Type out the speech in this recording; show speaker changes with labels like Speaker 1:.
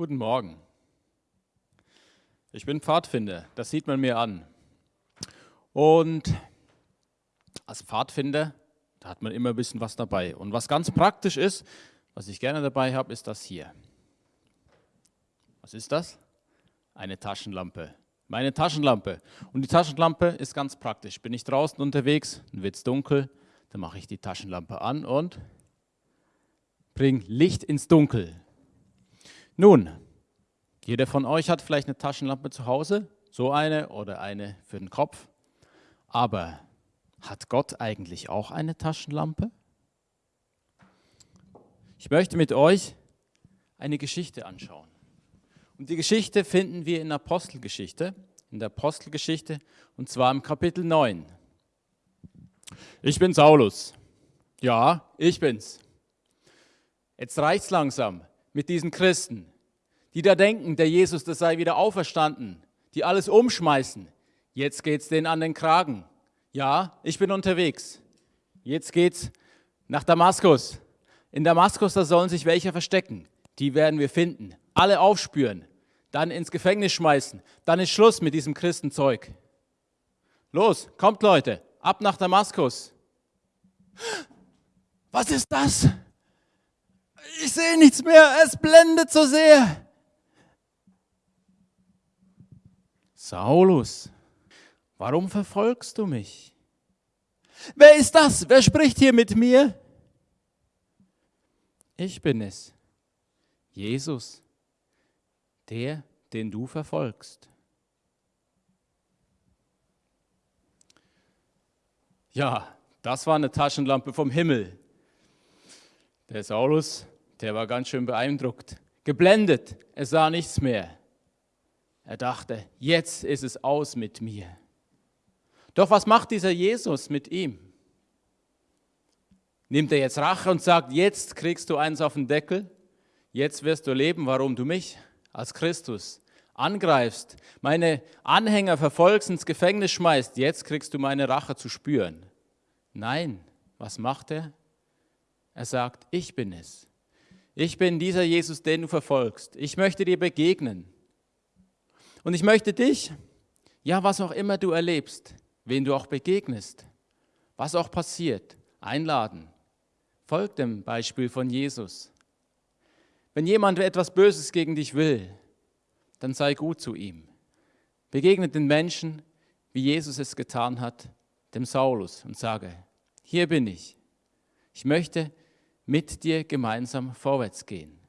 Speaker 1: Guten Morgen. Ich bin Pfadfinder, das sieht man mir an. Und als Pfadfinder, da hat man immer ein bisschen was dabei. Und was ganz praktisch ist, was ich gerne dabei habe, ist das hier. Was ist das? Eine Taschenlampe. Meine Taschenlampe. Und die Taschenlampe ist ganz praktisch. Bin ich draußen unterwegs, dann wird es dunkel, dann mache ich die Taschenlampe an und bringe Licht ins Dunkel. Nun, jeder von euch hat vielleicht eine Taschenlampe zu Hause, so eine oder eine für den Kopf. Aber hat Gott eigentlich auch eine Taschenlampe? Ich möchte mit euch eine Geschichte anschauen. Und die Geschichte finden wir in der Apostelgeschichte, in der Apostelgeschichte und zwar im Kapitel 9. Ich bin Saulus. Ja, ich bin's. Jetzt reicht's langsam mit diesen Christen, die da denken, der Jesus, das sei wieder auferstanden, die alles umschmeißen. Jetzt geht's denen an den Kragen. Ja, ich bin unterwegs. Jetzt geht's nach Damaskus. In Damaskus, da sollen sich welche verstecken. Die werden wir finden. Alle aufspüren, dann ins Gefängnis schmeißen. Dann ist Schluss mit diesem Christenzeug. Los, kommt Leute, ab nach Damaskus. Was ist das? Ich sehe nichts mehr, es blendet so sehr. Saulus, warum verfolgst du mich? Wer ist das? Wer spricht hier mit mir? Ich bin es, Jesus, der, den du verfolgst. Ja, das war eine Taschenlampe vom Himmel. Der Saulus der war ganz schön beeindruckt. Geblendet, er sah nichts mehr. Er dachte, jetzt ist es aus mit mir. Doch was macht dieser Jesus mit ihm? Nimmt er jetzt Rache und sagt, jetzt kriegst du eins auf den Deckel, jetzt wirst du leben, warum du mich als Christus angreifst, meine Anhänger verfolgst, ins Gefängnis schmeißt, jetzt kriegst du meine Rache zu spüren. Nein, was macht er? Er sagt, ich bin es. Ich bin dieser Jesus, den du verfolgst. Ich möchte dir begegnen. Und ich möchte dich, ja, was auch immer du erlebst, wen du auch begegnest, was auch passiert, einladen. Folg dem Beispiel von Jesus. Wenn jemand etwas Böses gegen dich will, dann sei gut zu ihm. Begegne den Menschen, wie Jesus es getan hat, dem Saulus, und sage, hier bin ich. Ich möchte mit dir gemeinsam vorwärts gehen.